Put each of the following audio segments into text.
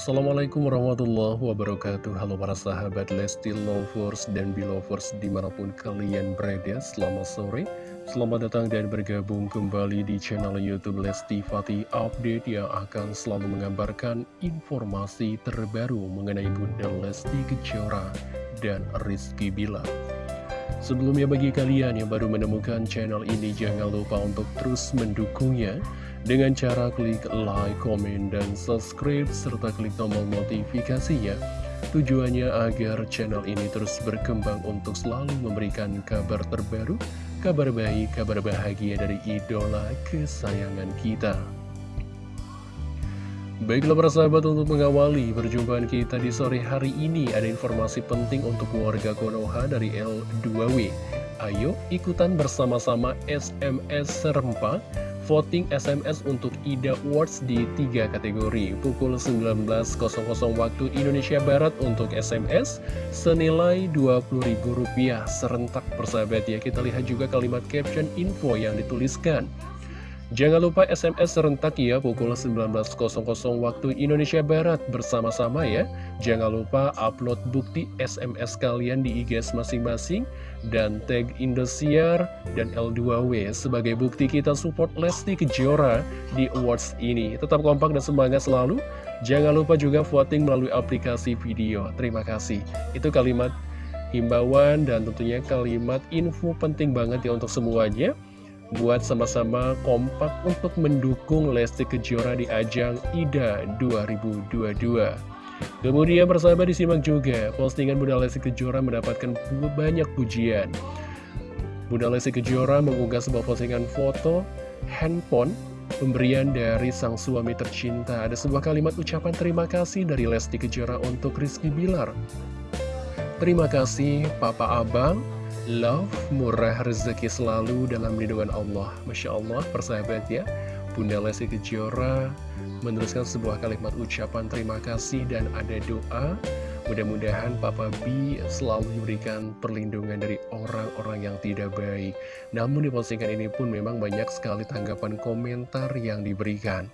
Assalamualaikum warahmatullahi wabarakatuh. Halo para sahabat Lesti Lovers dan Belovers di mana pun kalian berada Selamat sore, selamat datang dan bergabung kembali di channel Youtube Lesti Fatih Update Yang akan selalu mengabarkan informasi terbaru mengenai Bunda Lesti Kejora dan Rizky Bilar. Sebelumnya bagi kalian yang baru menemukan channel ini jangan lupa untuk terus mendukungnya dengan cara klik like, comment, dan subscribe serta klik tombol notifikasinya. Tujuannya agar channel ini terus berkembang untuk selalu memberikan kabar terbaru, kabar baik, kabar bahagia dari idola kesayangan kita. Baiklah para sahabat untuk mengawali perjumpaan kita di sore hari ini Ada informasi penting untuk warga Konoha dari L2W Ayo ikutan bersama-sama SMS serempak Voting SMS untuk IDA Awards di tiga kategori. Pukul 19.00 waktu Indonesia Barat untuk SMS Senilai Rp20.000 serentak persahabat ya Kita lihat juga kalimat caption info yang dituliskan Jangan lupa SMS serentak ya pukul 19.00 waktu Indonesia Barat bersama-sama ya. Jangan lupa upload bukti SMS kalian di IG masing-masing dan tag Indosiar dan L2W sebagai bukti kita support Lesti Kejora di awards ini. Tetap kompak dan semangat selalu. Jangan lupa juga voting melalui aplikasi video. Terima kasih. Itu kalimat himbauan dan tentunya kalimat info penting banget ya untuk semuanya buat sama-sama kompak untuk mendukung Lesti Kejora di ajang IDA 2022. Kemudian persahabat disimak juga, postingan Bunda Lesti Kejora mendapatkan banyak pujian. Bunda Lesti Kejora mengunggah sebuah postingan foto handphone pemberian dari sang suami tercinta. Ada sebuah kalimat ucapan terima kasih dari Lesti Kejora untuk Rizky Bilar. Terima kasih Papa Abang, love, murah rezeki selalu dalam lindungan Allah. Masya Allah, persahabat ya. Bunda Lesti Kejora meneruskan sebuah kalimat ucapan terima kasih dan ada doa. Mudah-mudahan Papa B selalu diberikan perlindungan dari orang-orang yang tidak baik. Namun di postingan ini pun memang banyak sekali tanggapan komentar yang diberikan.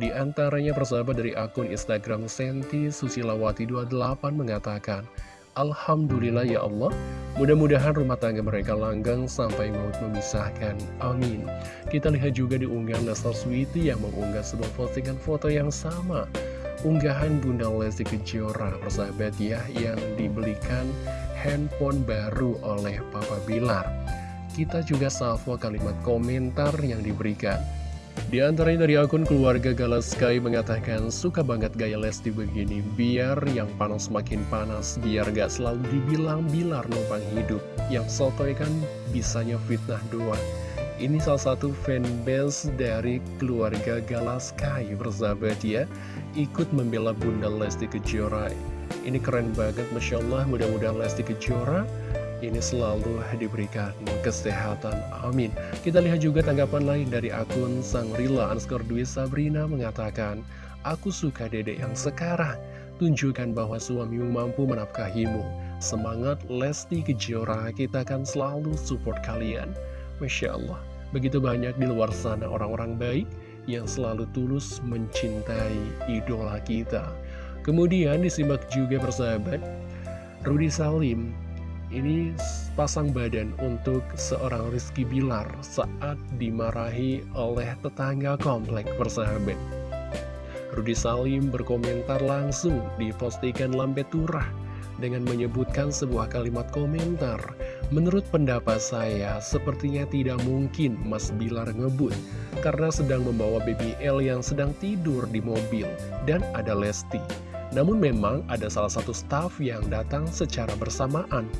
Di antaranya persahabat dari akun Instagram Senti Susilawati 28 mengatakan, Alhamdulillah ya Allah. Mudah-mudahan rumah tangga mereka langgang sampai maut memisahkan. Amin. Kita lihat juga di unggahan Lesnar Sweety yang mengunggah sebuah postingan foto yang sama. Unggahan Bunda Lesti Kejora persahabat ya Yang dibelikan handphone baru oleh Papa Bilar. Kita juga salvo kalimat komentar yang diberikan di antaranya dari akun keluarga Galaskai mengatakan suka banget gaya Lesti begini. Biar yang panas makin panas biar gak selalu dibilang bilar numpang hidup. Yang sotoy kan bisanya fitnah doang. Ini salah satu fanbase dari keluarga Galaskai bersahabat ya. Ikut membela Bunda Lesti Kejora. Ini keren banget Masya Allah. Mudah-mudahan Lesti Kejora ini selalu diberikan kesehatan. Amin. Kita lihat juga tanggapan lain dari akun Sang Rila Anskor Dwi Sabrina mengatakan, Aku suka dedek yang sekarang. Tunjukkan bahwa suamimu mampu menafkahimu. Semangat Lesti Kejora, kita akan selalu support kalian. Masya Allah, begitu banyak di luar sana orang-orang baik yang selalu tulus mencintai idola kita. Kemudian disimak juga persahabat, Rudi Salim ini pasang badan untuk seorang Rizky Bilar saat dimarahi oleh tetangga komplek persahabat. Rudi Salim berkomentar langsung di postingan Lambeturah dengan menyebutkan sebuah kalimat komentar. Menurut pendapat saya, sepertinya tidak mungkin Mas Bilar ngebut karena sedang membawa BBL yang sedang tidur di mobil dan ada Lesti. Namun memang ada salah satu staf yang datang secara bersamaan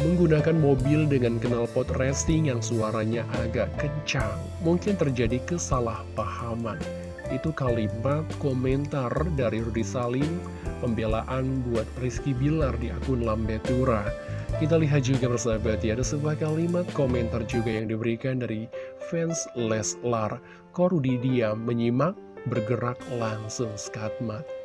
menggunakan mobil dengan knalpot racing yang suaranya agak kencang. Mungkin terjadi kesalahpahaman. Itu kalimat komentar dari Rudi Salim, pembelaan buat Rizky Bilar di akun Lambetura. Kita lihat juga bersahabat ya, ada sebuah kalimat komentar juga yang diberikan dari fans Leslar. Korudi diam, menyimak, bergerak langsung skatmat.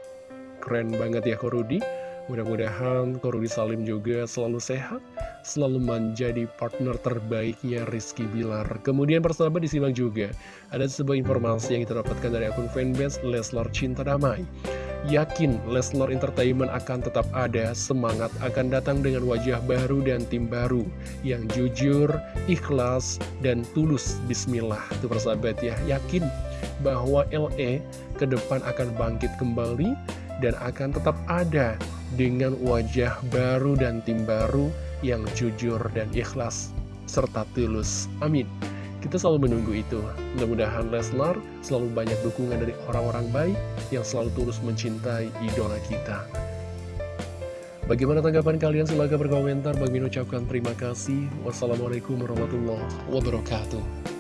Keren banget ya Korudi. Mudah-mudahan Korudi Salim juga selalu sehat, selalu menjadi partner terbaiknya Rizky Bilar. Kemudian persahabat disimak juga, ada sebuah informasi yang kita dapatkan dari akun fanbase Leslar Cinta Damai. Yakin Leslar Entertainment akan tetap ada, semangat akan datang dengan wajah baru dan tim baru yang jujur, ikhlas, dan tulus. Bismillah, itu persahabat ya, yakin bahwa LE ke depan akan bangkit kembali dan akan tetap ada dengan wajah baru dan tim baru yang jujur dan ikhlas serta tulus. Amin. Kita selalu menunggu itu. Mudah-mudahan Leslar selalu banyak dukungan dari orang-orang baik yang selalu tulus mencintai idola kita. Bagaimana tanggapan kalian? Silahkan berkomentar. Bagi ucapkan terima kasih. Wassalamualaikum warahmatullahi wabarakatuh.